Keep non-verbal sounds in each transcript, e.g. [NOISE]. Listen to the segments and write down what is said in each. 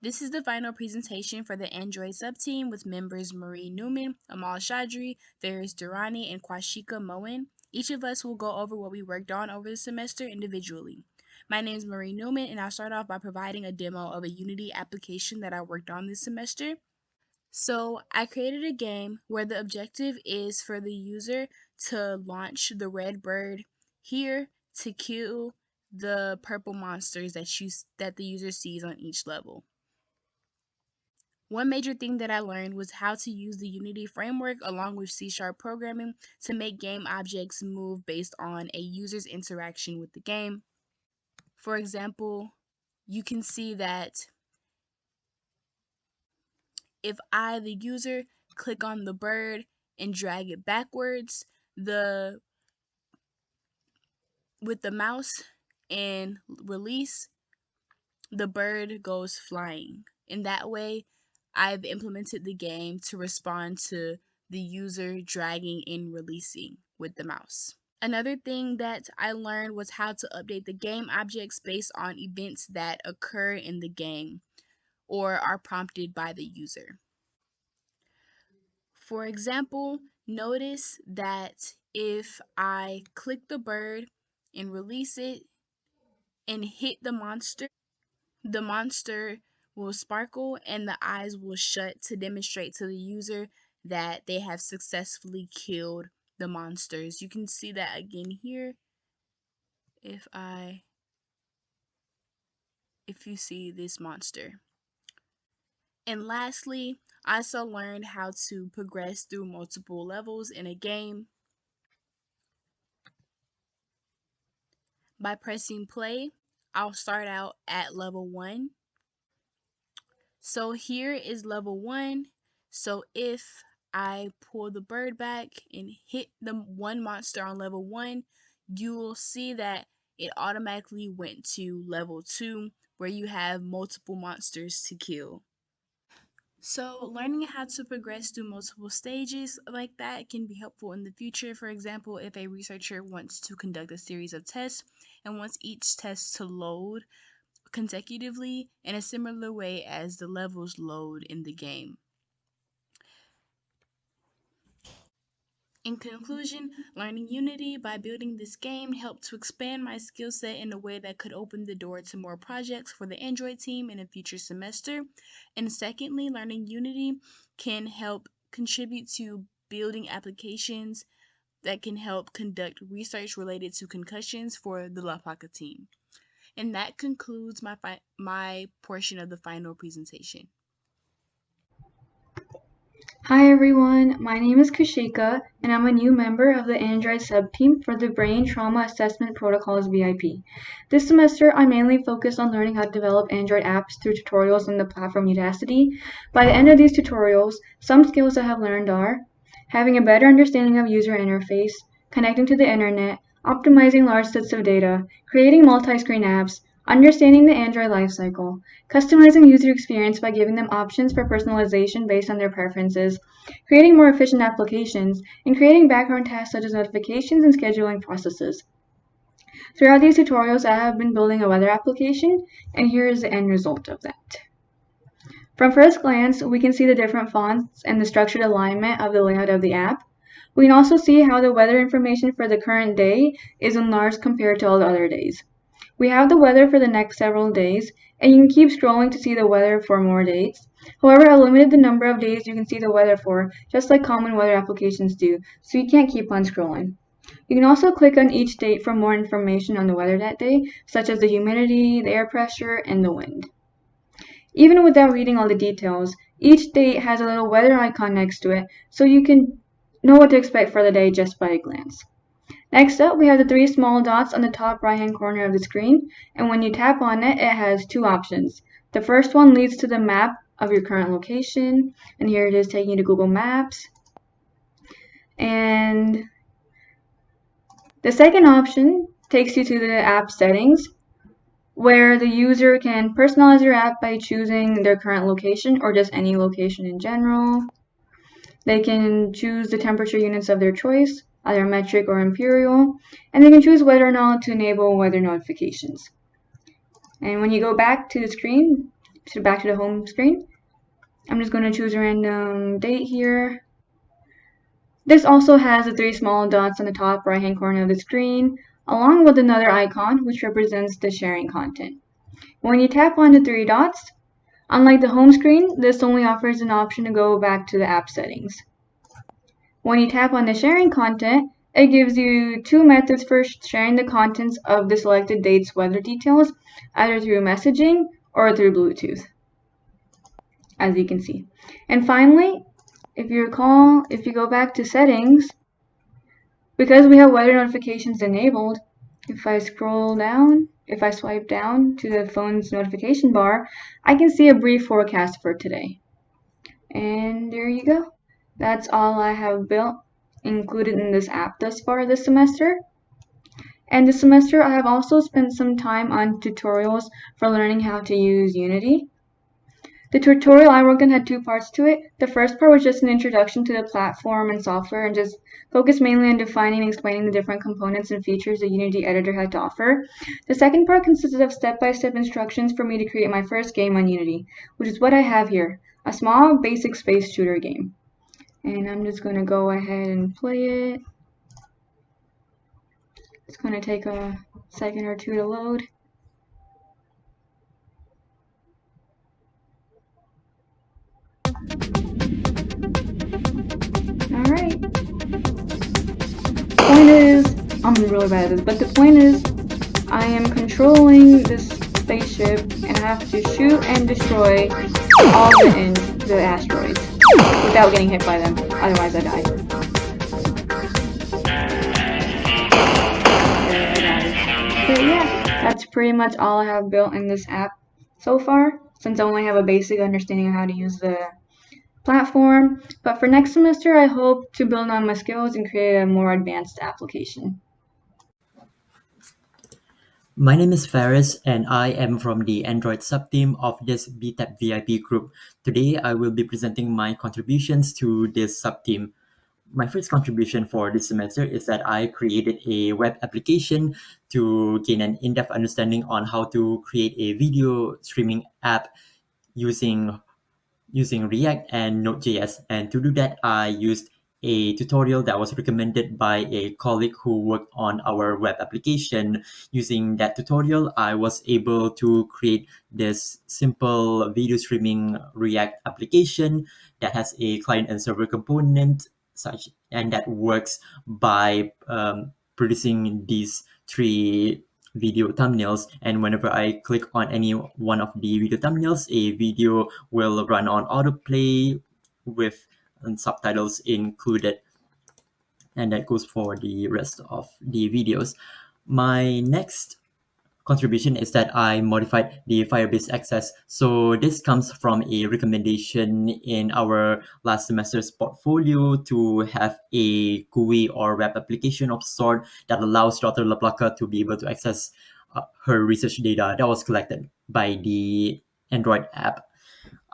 This is the final presentation for the Android subteam with members Marie Newman, Amal Shadri, Faris Durrani, and Kwashika Moen. Each of us will go over what we worked on over the semester individually. My name is Marie Newman, and I'll start off by providing a demo of a Unity application that I worked on this semester. So I created a game where the objective is for the user to launch the red bird here to kill the purple monsters that you that the user sees on each level. One major thing that I learned was how to use the Unity framework along with C Sharp programming to make game objects move based on a user's interaction with the game. For example, you can see that if I, the user, click on the bird and drag it backwards, the with the mouse and release, the bird goes flying. In that way, I've implemented the game to respond to the user dragging and releasing with the mouse. Another thing that I learned was how to update the game objects based on events that occur in the game or are prompted by the user. For example, notice that if I click the bird and release it and hit the monster, the monster will sparkle and the eyes will shut to demonstrate to the user that they have successfully killed the monsters. You can see that again here. If I, if you see this monster. And lastly, I also learned how to progress through multiple levels in a game by pressing play. I'll start out at level 1. So here is level 1. So if I pull the bird back and hit the one monster on level 1, you will see that it automatically went to level 2 where you have multiple monsters to kill. So, learning how to progress through multiple stages like that can be helpful in the future. For example, if a researcher wants to conduct a series of tests and wants each test to load consecutively in a similar way as the levels load in the game. In conclusion, learning Unity by building this game helped to expand my skill set in a way that could open the door to more projects for the Android team in a future semester. And secondly, learning Unity can help contribute to building applications that can help conduct research related to concussions for the LaPlaca team. And that concludes my, my portion of the final presentation. Hi everyone, my name is Kushika and I'm a new member of the Android subteam for the Brain Trauma Assessment Protocols VIP. This semester I mainly focused on learning how to develop Android apps through tutorials on the platform Udacity. By the end of these tutorials, some skills I have learned are having a better understanding of user interface, connecting to the internet, optimizing large sets of data, creating multi-screen apps, Understanding the Android lifecycle. Customizing user experience by giving them options for personalization based on their preferences. Creating more efficient applications. And creating background tasks such as notifications and scheduling processes. Throughout these tutorials, I have been building a weather application, and here is the end result of that. From first glance, we can see the different fonts and the structured alignment of the layout of the app. We can also see how the weather information for the current day is enlarged compared to all the other days. We have the weather for the next several days, and you can keep scrolling to see the weather for more dates. However, I limited the number of days you can see the weather for, just like common weather applications do, so you can't keep on scrolling. You can also click on each date for more information on the weather that day, such as the humidity, the air pressure, and the wind. Even without reading all the details, each date has a little weather icon next to it, so you can know what to expect for the day just by a glance. Next up, we have the three small dots on the top right hand corner of the screen, and when you tap on it, it has two options. The first one leads to the map of your current location, and here it is taking you to Google Maps. And the second option takes you to the app settings, where the user can personalize your app by choosing their current location or just any location in general. They can choose the temperature units of their choice, either metric or imperial, and they can choose whether or not to enable weather notifications. And when you go back to the screen, to back to the home screen. I'm just going to choose a random date here. This also has the three small dots on the top right hand corner of the screen, along with another icon which represents the sharing content. When you tap on the three dots, unlike the home screen, this only offers an option to go back to the app settings. When you tap on the sharing content, it gives you two methods for sharing the contents of the selected date's weather details, either through messaging or through Bluetooth, as you can see. And finally, if you recall, if you go back to settings, because we have weather notifications enabled, if I scroll down, if I swipe down to the phone's notification bar, I can see a brief forecast for today. And there you go. That's all I have built included in this app thus far this semester. And this semester I have also spent some time on tutorials for learning how to use Unity. The tutorial I worked on had two parts to it. The first part was just an introduction to the platform and software and just focused mainly on defining and explaining the different components and features the Unity editor had to offer. The second part consisted of step-by-step -step instructions for me to create my first game on Unity, which is what I have here, a small basic space shooter game. And I'm just going to go ahead and play it. It's going to take a second or two to load. I'm really bad at this, but the point is, I am controlling this spaceship and I have to shoot and destroy all the, the asteroids without getting hit by them, otherwise I die. But yeah, that's pretty much all I have built in this app so far, since I only have a basic understanding of how to use the platform, but for next semester, I hope to build on my skills and create a more advanced application. My name is Faris and I am from the Android subteam of this BTAP VIP group. Today, I will be presenting my contributions to this subteam. My first contribution for this semester is that I created a web application to gain an in-depth understanding on how to create a video streaming app using using React and Node.js. And to do that, I used a tutorial that was recommended by a colleague who worked on our web application. Using that tutorial, I was able to create this simple video streaming React application that has a client and server component such and that works by um, producing these three video thumbnails and whenever I click on any one of the video thumbnails a video will run on autoplay with subtitles included and that goes for the rest of the videos my next contribution is that I modified the Firebase access. So this comes from a recommendation in our last semester's portfolio to have a GUI or web application of sort that allows Dr. LaPlaca to be able to access uh, her research data that was collected by the Android app.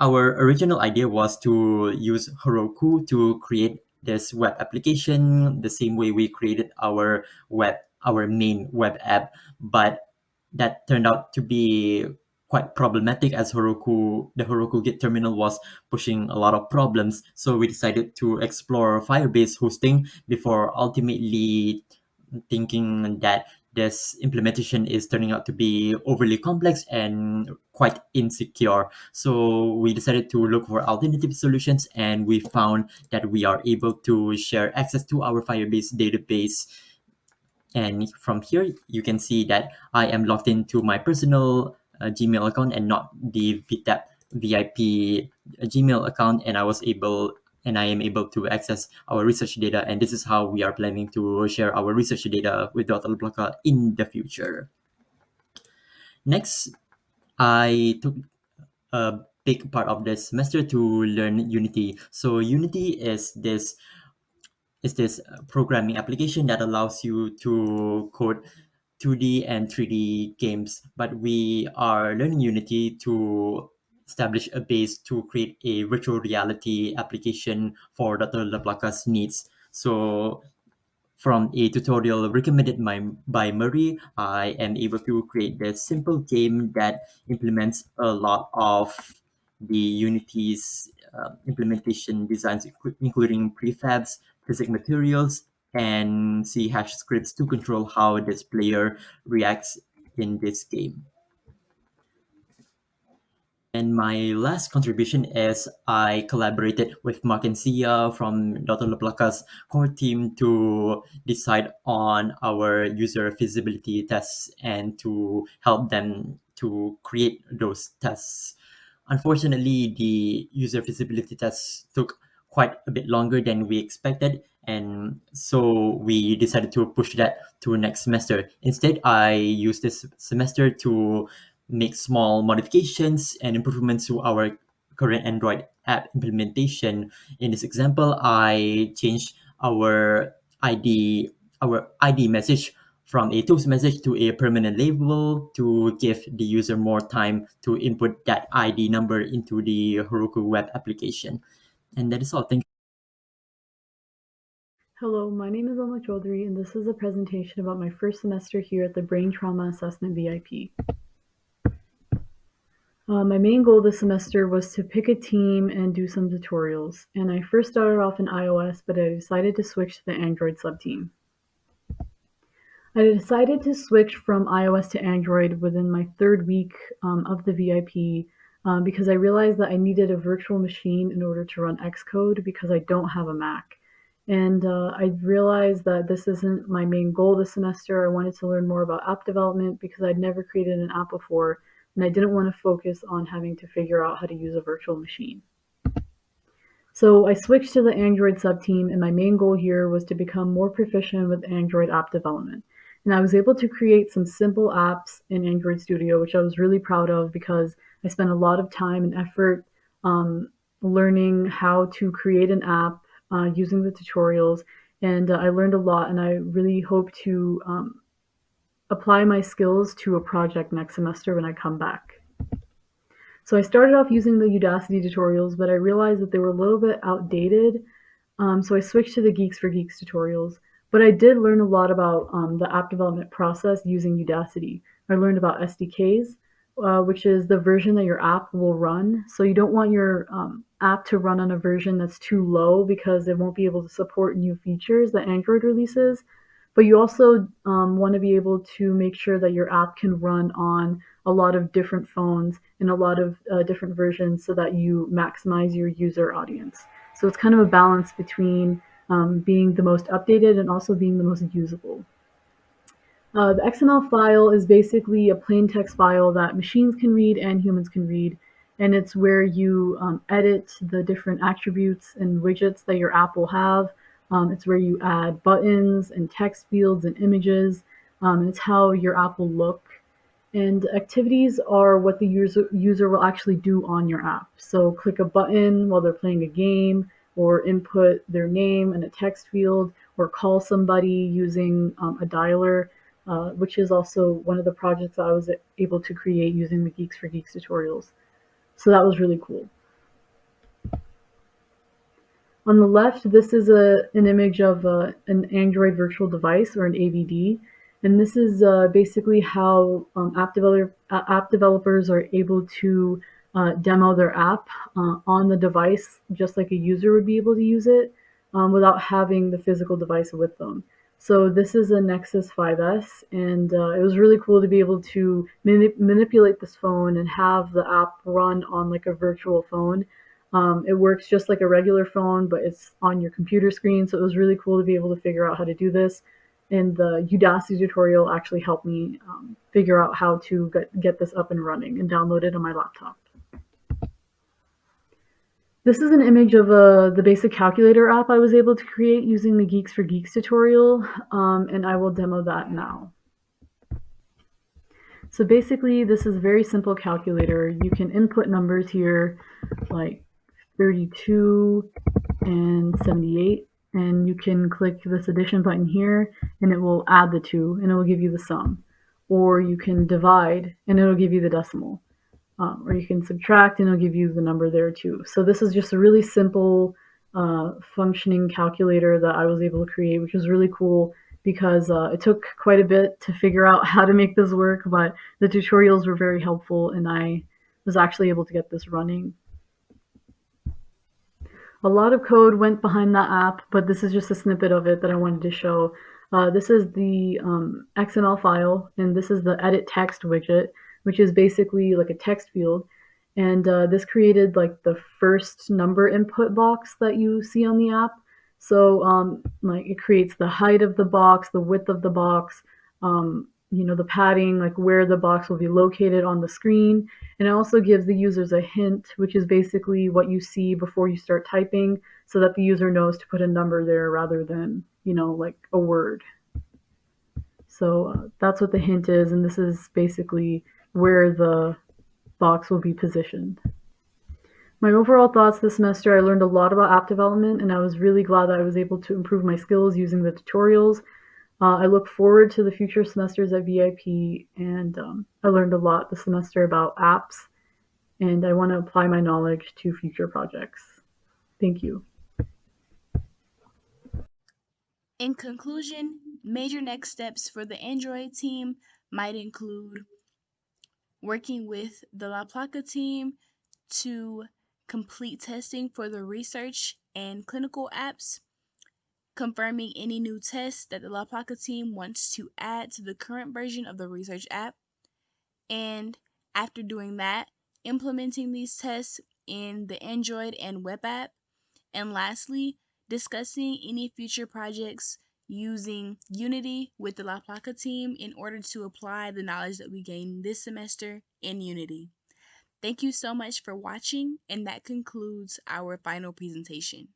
Our original idea was to use Heroku to create this web application the same way we created our web our main web app but that turned out to be quite problematic as Heroku, the Heroku Git terminal was pushing a lot of problems. So we decided to explore Firebase hosting before ultimately thinking that this implementation is turning out to be overly complex and quite insecure. So we decided to look for alternative solutions and we found that we are able to share access to our Firebase database and from here, you can see that I am logged into my personal uh, Gmail account and not the BTAP VIP uh, Gmail account. And I was able and I am able to access our research data. And this is how we are planning to share our research data with Dr. LaPlaca in the future. Next, I took a big part of the semester to learn Unity. So Unity is this is this programming application that allows you to code 2D and 3D games. But we are learning Unity to establish a base to create a virtual reality application for Dr. LaPlaca's needs. So from a tutorial recommended by, by Murray, I am able to create this simple game that implements a lot of the Unity's uh, implementation designs, including prefabs, physics materials, and C hash scripts to control how this player reacts in this game. And my last contribution is I collaborated with Mark and Sia from Dr. LaPlaca's core team to decide on our user feasibility tests and to help them to create those tests. Unfortunately, the user feasibility tests took quite a bit longer than we expected, and so we decided to push that to next semester. Instead, I used this semester to make small modifications and improvements to our current Android app implementation. In this example, I changed our ID our ID message from a toast message to a permanent label to give the user more time to input that ID number into the Heroku web application. And that is all. Thank you. Hello, my name is Alma Chaudhary, and this is a presentation about my first semester here at the Brain Trauma Assessment VIP. Uh, my main goal this semester was to pick a team and do some tutorials, and I first started off in iOS, but I decided to switch to the Android subteam. I decided to switch from iOS to Android within my third week um, of the VIP um, because I realized that I needed a virtual machine in order to run Xcode because I don't have a Mac. And uh, I realized that this isn't my main goal this semester. I wanted to learn more about app development because I'd never created an app before and I didn't want to focus on having to figure out how to use a virtual machine. So I switched to the Android subteam and my main goal here was to become more proficient with Android app development. And I was able to create some simple apps in Android Studio, which I was really proud of because I spent a lot of time and effort um, learning how to create an app uh, using the tutorials. And uh, I learned a lot and I really hope to um, apply my skills to a project next semester when I come back. So I started off using the Udacity tutorials, but I realized that they were a little bit outdated. Um, so I switched to the Geeks for Geeks tutorials. But I did learn a lot about um, the app development process using Udacity. I learned about SDKs, uh, which is the version that your app will run. So you don't want your um, app to run on a version that's too low because it won't be able to support new features that Android releases. But you also um, want to be able to make sure that your app can run on a lot of different phones and a lot of uh, different versions so that you maximize your user audience. So it's kind of a balance between um, being the most updated and also being the most usable. Uh, the XML file is basically a plain text file that machines can read and humans can read. And it's where you um, edit the different attributes and widgets that your app will have um, it's where you add buttons and text fields and images. Um, and it's how your app will look. And activities are what the user, user will actually do on your app. So click a button while they're playing a game, or input their name in a text field, or call somebody using um, a dialer, uh, which is also one of the projects I was able to create using the Geeks for Geeks tutorials. So that was really cool. On the left, this is a, an image of uh, an Android virtual device or an AVD. And this is uh, basically how um, app, developer, app developers are able to uh, demo their app uh, on the device, just like a user would be able to use it um, without having the physical device with them. So this is a Nexus 5X, and uh, it was really cool to be able to manip manipulate this phone and have the app run on like a virtual phone um, it works just like a regular phone, but it's on your computer screen. So it was really cool to be able to figure out how to do this. And the Udacity tutorial actually helped me um, figure out how to get, get this up and running and download it on my laptop. This is an image of uh, the basic calculator app I was able to create using the Geeks for Geeks tutorial, um, and I will demo that now. So basically, this is a very simple calculator. You can input numbers here like 32 and 78 and you can click this addition button here and it will add the two and it will give you the sum. Or you can divide and it'll give you the decimal. Um, or you can subtract and it'll give you the number there too. So this is just a really simple uh, functioning calculator that I was able to create, which was really cool because uh, it took quite a bit to figure out [LAUGHS] how to make this work, but the tutorials were very helpful and I was actually able to get this running. A lot of code went behind that app, but this is just a snippet of it that I wanted to show. Uh, this is the um, XML file, and this is the edit text widget, which is basically like a text field. And uh, this created like the first number input box that you see on the app. So um, like it creates the height of the box, the width of the box, um, you know, the padding, like where the box will be located on the screen. And it also gives the users a hint, which is basically what you see before you start typing so that the user knows to put a number there rather than, you know, like a word. So uh, that's what the hint is. And this is basically where the box will be positioned. My overall thoughts this semester, I learned a lot about app development and I was really glad that I was able to improve my skills using the tutorials uh, I look forward to the future semesters at VIP, and um, I learned a lot this semester about apps, and I want to apply my knowledge to future projects. Thank you. In conclusion, major next steps for the Android team might include working with the La Placa team to complete testing for the research and clinical apps confirming any new tests that the La Placa team wants to add to the current version of the research app, and after doing that, implementing these tests in the Android and web app, and lastly, discussing any future projects using Unity with the La Placa team in order to apply the knowledge that we gained this semester in Unity. Thank you so much for watching, and that concludes our final presentation.